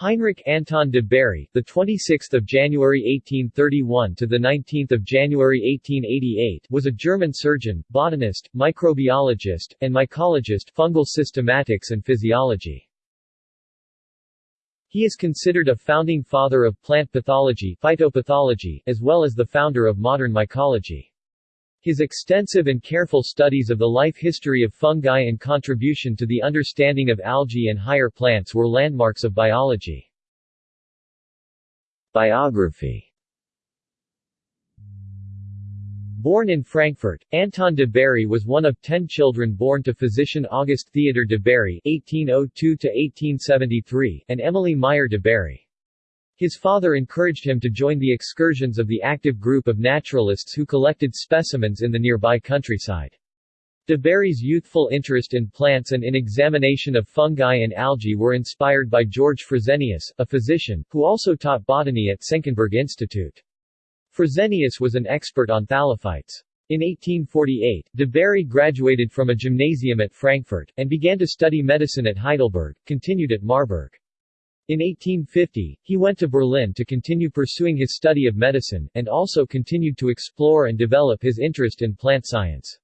Heinrich Anton de Bary, the 26th of January 1831 to the 19th of January 1888, was a German surgeon, botanist, microbiologist, and mycologist, fungal systematics and physiology. He is considered a founding father of plant pathology, phytopathology, as well as the founder of modern mycology. His extensive and careful studies of the life history of fungi and contribution to the understanding of algae and higher plants were landmarks of biology. Biography Born in Frankfurt, Anton de Bary was one of ten children born to physician August Theodor de Bary (1802–1873) and Emily Meyer de Bary. His father encouraged him to join the excursions of the active group of naturalists who collected specimens in the nearby countryside. De Bary's youthful interest in plants and in examination of fungi and algae were inspired by George Fresenius, a physician, who also taught botany at Senckenberg Institute. Fresenius was an expert on thallophytes. In 1848, de Bary graduated from a gymnasium at Frankfurt, and began to study medicine at Heidelberg, continued at Marburg. In 1850, he went to Berlin to continue pursuing his study of medicine, and also continued to explore and develop his interest in plant science.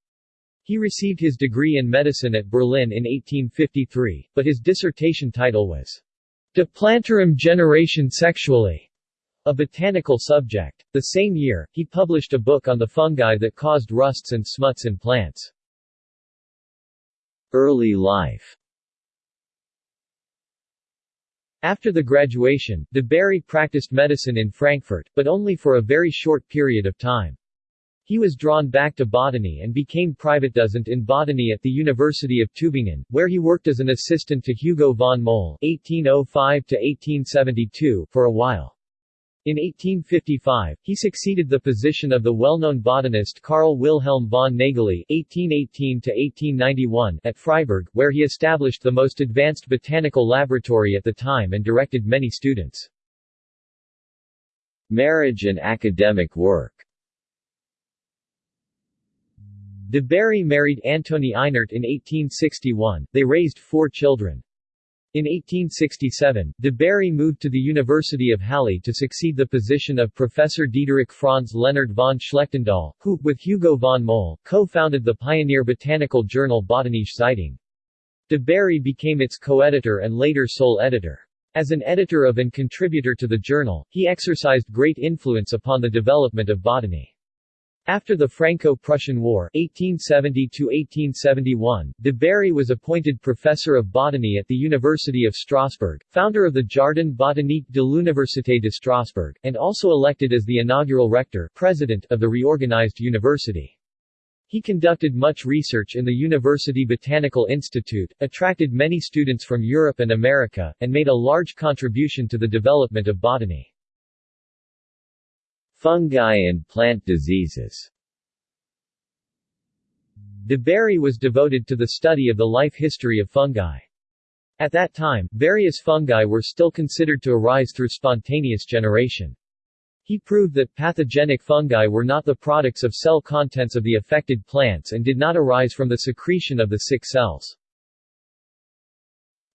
He received his degree in medicine at Berlin in 1853, but his dissertation title was De Plantarum Generatione Sexuali, a botanical subject. The same year, he published a book on the fungi that caused rusts and smuts in plants. Early life after the graduation, de Bary practiced medicine in Frankfurt, but only for a very short period of time. He was drawn back to botany and became private Privatdozent in botany at the University of Tübingen, where he worked as an assistant to Hugo von Mohl (1805–1872) for a while. In 1855, he succeeded the position of the well-known botanist Carl Wilhelm von Nageli (1818–1891) at Freiburg, where he established the most advanced botanical laboratory at the time and directed many students. Marriage and academic work De Bary married Antonie Einert in 1861, they raised four children. In 1867, de Bary moved to the University of Halle to succeed the position of Professor Diederich Franz Leonhard von Schlechtendal, who, with Hugo von Mohl, co-founded the pioneer botanical journal Botanische Zeitung. De Bary became its co-editor and later sole editor. As an editor of and contributor to the journal, he exercised great influence upon the development of botany. After the Franco-Prussian War 1870-1871, de Bary was appointed professor of botany at the University of Strasbourg, founder of the Jardin botanique de l'Université de Strasbourg, and also elected as the inaugural rector president of the reorganized university. He conducted much research in the University Botanical Institute, attracted many students from Europe and America, and made a large contribution to the development of botany. Fungi and plant diseases De Bary was devoted to the study of the life history of fungi. At that time, various fungi were still considered to arise through spontaneous generation. He proved that pathogenic fungi were not the products of cell contents of the affected plants and did not arise from the secretion of the sick cells.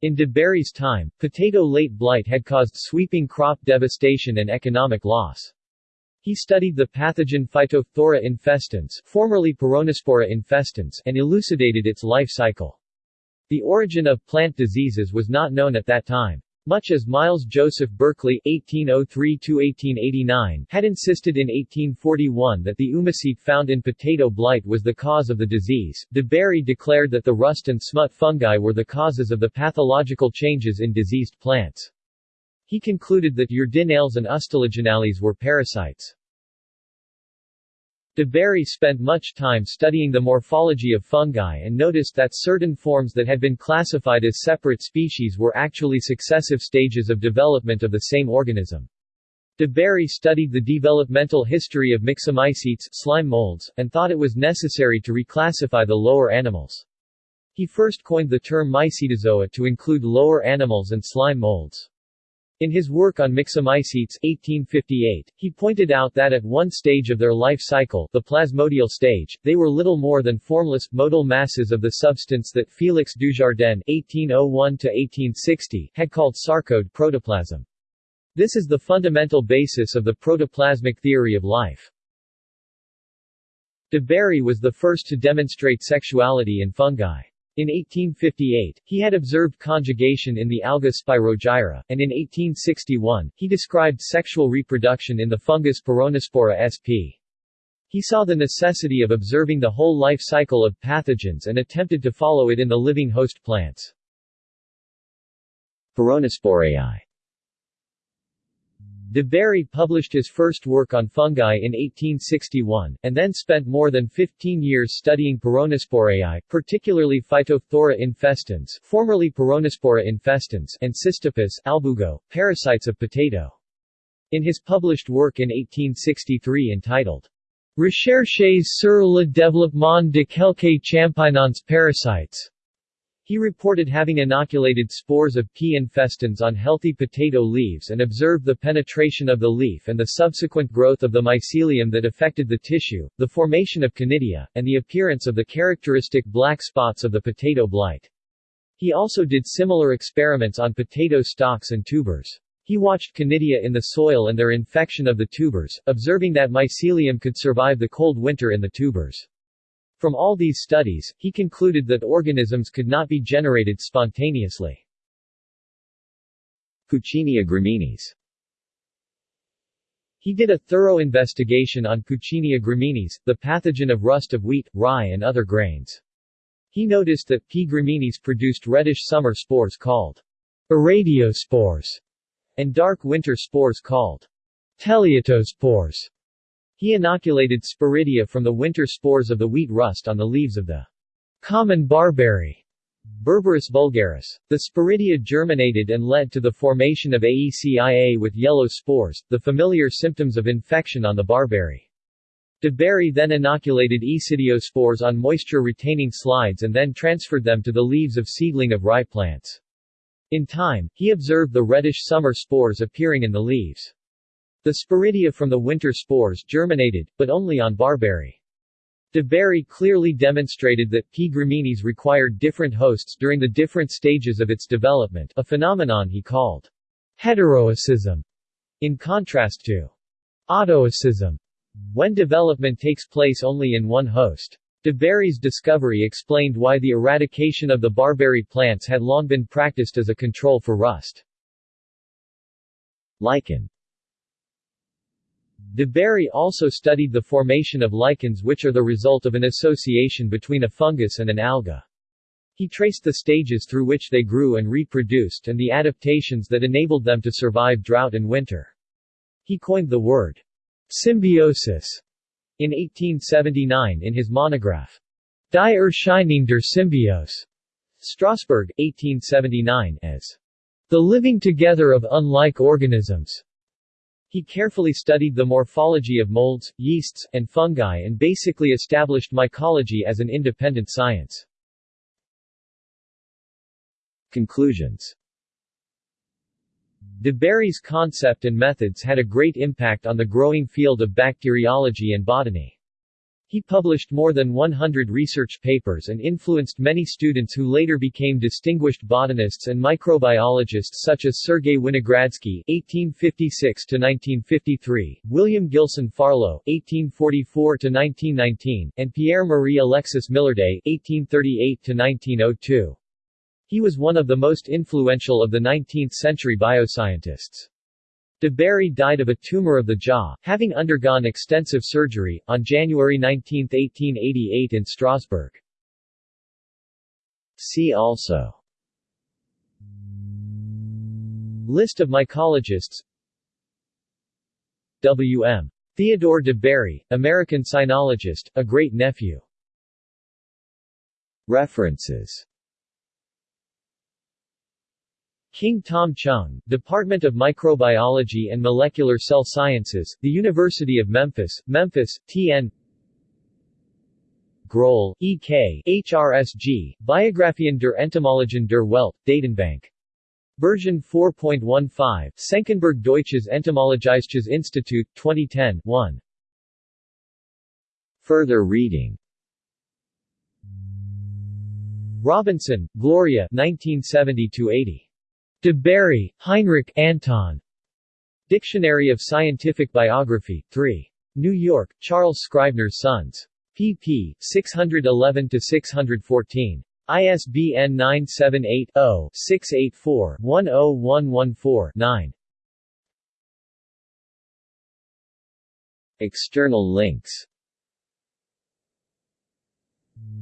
In de Bary's time, potato late blight had caused sweeping crop devastation and economic loss. He studied the pathogen Phytophthora infestans, formerly Peronospora infestans, and elucidated its life cycle. The origin of plant diseases was not known at that time. Much as Miles Joseph Berkeley (1803–1889) had insisted in 1841 that the oomycete found in potato blight was the cause of the disease, de Bary declared that the rust and smut fungi were the causes of the pathological changes in diseased plants. He concluded that Uredinales and Ustilaginales were parasites. De Bary spent much time studying the morphology of fungi and noticed that certain forms that had been classified as separate species were actually successive stages of development of the same organism. De Bary studied the developmental history of myxomycetes slime molds, and thought it was necessary to reclassify the lower animals. He first coined the term mycetozoa to include lower animals and slime molds. In his work on myxomycetes 1858, he pointed out that at one stage of their life cycle, the plasmodial stage, they were little more than formless, modal masses of the substance that Félix Dujardin 1801-1860 had called sarcode protoplasm. This is the fundamental basis of the protoplasmic theory of life. De Bary was the first to demonstrate sexuality in fungi. In 1858, he had observed conjugation in the alga Spirogyra, and in 1861, he described sexual reproduction in the fungus Peronospora sp. He saw the necessity of observing the whole life cycle of pathogens and attempted to follow it in the living host plants. Peronosporae De Bary published his first work on fungi in 1861, and then spent more than 15 years studying Peronosporae, particularly Phytophthora infestans formerly Peronospora infestans and Cystopus albugo, parasites of potato. In his published work in 1863 entitled Recherches sur le développement de quelques champignons parasites, he reported having inoculated spores of P. infestans on healthy potato leaves and observed the penetration of the leaf and the subsequent growth of the mycelium that affected the tissue, the formation of conidia, and the appearance of the characteristic black spots of the potato blight. He also did similar experiments on potato stalks and tubers. He watched conidia in the soil and their infection of the tubers, observing that mycelium could survive the cold winter in the tubers. From all these studies, he concluded that organisms could not be generated spontaneously. Puccinia graminis He did a thorough investigation on Puccinia graminis, the pathogen of rust of wheat, rye and other grains. He noticed that P. graminis produced reddish summer spores called urediospores and dark winter spores called teleutospores. He inoculated sporidia from the winter spores of the wheat rust on the leaves of the common barberry Berberis vulgaris. The sporidia germinated and led to the formation of AECIA with yellow spores, the familiar symptoms of infection on the barberry. De Bary then inoculated spores on moisture-retaining slides and then transferred them to the leaves of seedling of rye plants. In time, he observed the reddish summer spores appearing in the leaves. The sporidia from the winter spores germinated, but only on barberry. De Bary clearly demonstrated that P. graminis required different hosts during the different stages of its development, a phenomenon he called heteroicism, in contrast to autoicism, when development takes place only in one host. De Bary's discovery explained why the eradication of the barberry plants had long been practiced as a control for rust. Lichen De Bary also studied the formation of lichens which are the result of an association between a fungus and an alga. He traced the stages through which they grew and reproduced and the adaptations that enabled them to survive drought and winter. He coined the word symbiosis in 1879 in his monograph Die Erscheinung der Symbiose, Strasbourg, 1879, as the living together of unlike organisms. He carefully studied the morphology of molds, yeasts, and fungi and basically established mycology as an independent science. Conclusions De Bary's concept and methods had a great impact on the growing field of bacteriology and botany. He published more than 100 research papers and influenced many students who later became distinguished botanists and microbiologists such as Sergei Winogradsky (1856–1953), William Gilson Farlow (1844–1919), and Pierre-Marie Alexis Millardet (1838–1902). He was one of the most influential of the 19th-century bioscientists. De Bary died of a tumor of the jaw, having undergone extensive surgery, on January 19, 1888 in Strasbourg. See also List of mycologists W.M. Theodore de Bary, American sinologist, a great-nephew References King Tom Chung, Department of Microbiology and Molecular Cell Sciences, The University of Memphis, Memphis, TN Gröll, E.K., HRSG, Biographien der Entomologen der Welt, Datenbank Version 4.15, Senckenberg Deutsches Entomologisches Institut, 2010, 1. Further reading Robinson, Gloria 1970-80. De Bary, Heinrich Anton. Dictionary of Scientific Biography, 3. New York, Charles Scribner's Sons. pp. 611-614. ISBN 978-0-684-10114-9. External links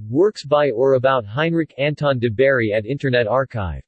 Works by or about Heinrich Anton de Bary at Internet Archive